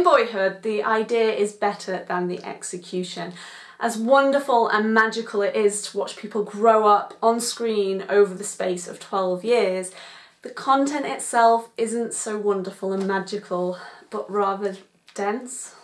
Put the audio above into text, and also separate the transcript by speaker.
Speaker 1: in Boyhood, the idea is better than the execution. As wonderful and magical it is to watch people grow up on screen over the space of 12 years, the content itself isn't so wonderful and magical, but rather dense.